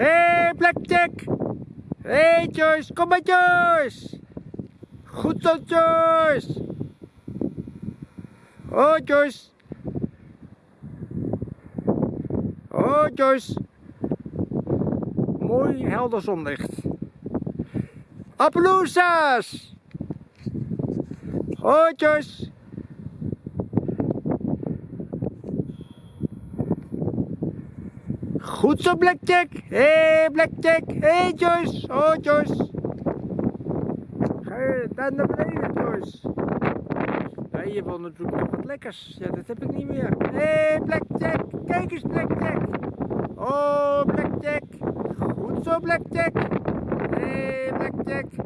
Hé, hey, Blackjack! Hé, hey, Joyce! Kom maar, Joyce! Goed zo, Joyce! Oh, Joyce! Oh, Joyce! Mooi helder zonlicht. Appaloosas! Oh, Joyce! Goed zo, Blackjack. Hé, hey, Blackjack. Hé, hey, Joyce. Oh, Joyce. Ga je daar naar beneden, Joyce? Ja, je wil wat lekkers. Ja, dat heb ik niet meer. Hé, hey, Blackjack. Kijk eens, Blackjack. Oh, Blackjack. Goed zo, Blackjack. Hé, hey, Blackjack.